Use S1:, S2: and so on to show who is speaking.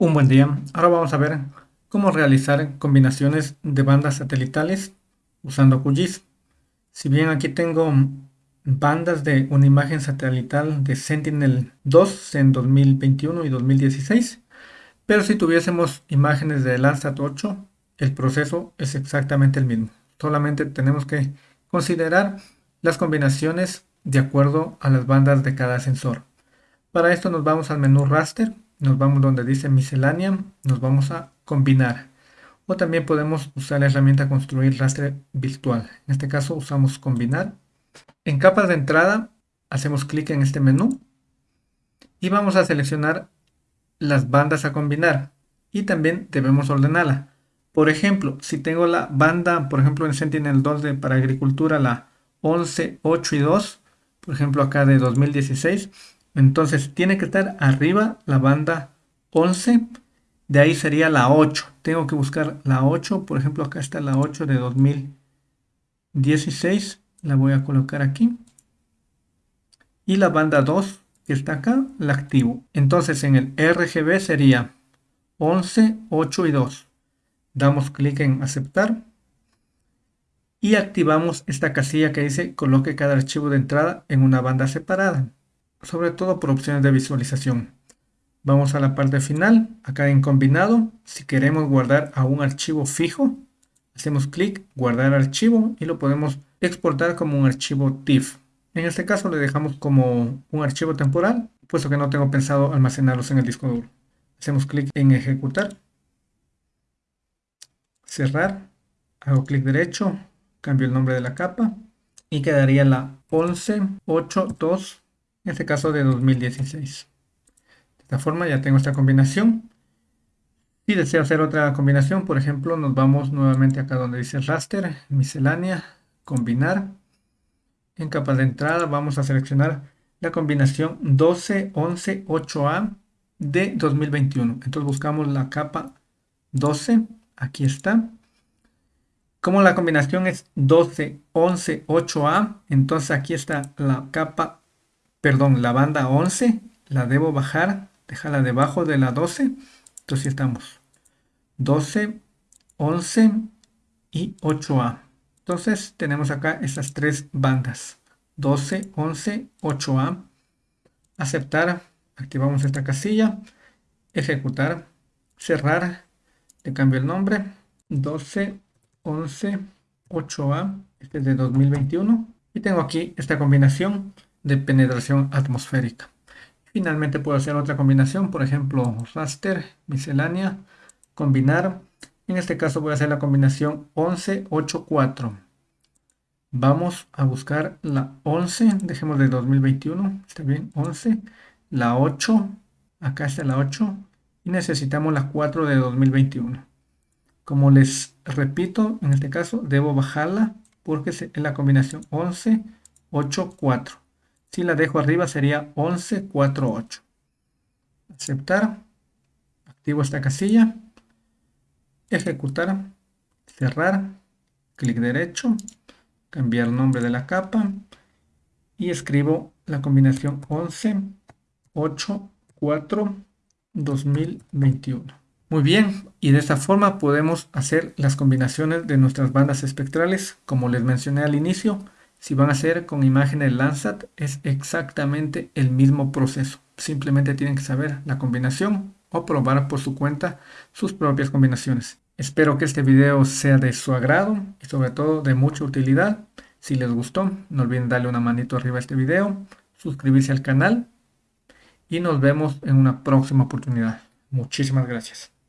S1: Un buen día. Ahora vamos a ver cómo realizar combinaciones de bandas satelitales usando QGIS. Si bien aquí tengo bandas de una imagen satelital de Sentinel-2 en 2021 y 2016, pero si tuviésemos imágenes de Landsat 8, el proceso es exactamente el mismo. Solamente tenemos que considerar las combinaciones de acuerdo a las bandas de cada sensor. Para esto nos vamos al menú Raster nos vamos donde dice miscelánea, nos vamos a combinar. O también podemos usar la herramienta construir rastre virtual. En este caso usamos combinar. En capas de entrada hacemos clic en este menú y vamos a seleccionar las bandas a combinar y también debemos ordenarla. Por ejemplo, si tengo la banda, por ejemplo en Sentinel 2 de, para agricultura, la 11, 8 y 2, por ejemplo acá de 2016, entonces tiene que estar arriba la banda 11. De ahí sería la 8. Tengo que buscar la 8. Por ejemplo, acá está la 8 de 2016. La voy a colocar aquí. Y la banda 2 que está acá, la activo. Entonces en el RGB sería 11, 8 y 2. Damos clic en aceptar. Y activamos esta casilla que dice coloque cada archivo de entrada en una banda separada sobre todo por opciones de visualización. Vamos a la parte final, acá en combinado, si queremos guardar a un archivo fijo, hacemos clic, guardar archivo y lo podemos exportar como un archivo TIFF. En este caso le dejamos como un archivo temporal, puesto que no tengo pensado almacenarlos en el disco duro. Hacemos clic en ejecutar, cerrar, hago clic derecho, cambio el nombre de la capa y quedaría la 1182 en este caso de 2016. De esta forma ya tengo esta combinación. Si deseo hacer otra combinación, por ejemplo, nos vamos nuevamente acá donde dice raster, miscelánea, combinar. En capa de entrada vamos a seleccionar la combinación 12, 11, 8A de 2021. Entonces buscamos la capa 12, aquí está. Como la combinación es 12, 11, 8A, entonces aquí está la capa perdón, la banda 11 la debo bajar, dejarla debajo de la 12. Entonces estamos 12, 11 y 8A. Entonces tenemos acá estas tres bandas. 12, 11, 8A. Aceptar. Activamos esta casilla. Ejecutar. Cerrar. Le cambio el nombre. 12, 11, 8A. Este es de 2021. Y tengo aquí esta combinación de penetración atmosférica. Finalmente puedo hacer otra combinación, por ejemplo, raster, miscelánea, combinar. En este caso voy a hacer la combinación 11, 8, 4. Vamos a buscar la 11, dejemos de 2021, está bien, 11, la 8, acá está la 8, y necesitamos la 4 de 2021. Como les repito, en este caso debo bajarla porque es la combinación 11, 8, 4. Si la dejo arriba sería 1148. Aceptar. Activo esta casilla. Ejecutar. Cerrar. Clic derecho. Cambiar nombre de la capa. Y escribo la combinación 11, 8, 4, 2021. Muy bien, y de esta forma podemos hacer las combinaciones de nuestras bandas espectrales, como les mencioné al inicio, si van a hacer con imágenes Landsat, es exactamente el mismo proceso. Simplemente tienen que saber la combinación o probar por su cuenta sus propias combinaciones. Espero que este video sea de su agrado y sobre todo de mucha utilidad. Si les gustó, no olviden darle una manito arriba a este video, suscribirse al canal y nos vemos en una próxima oportunidad. Muchísimas gracias.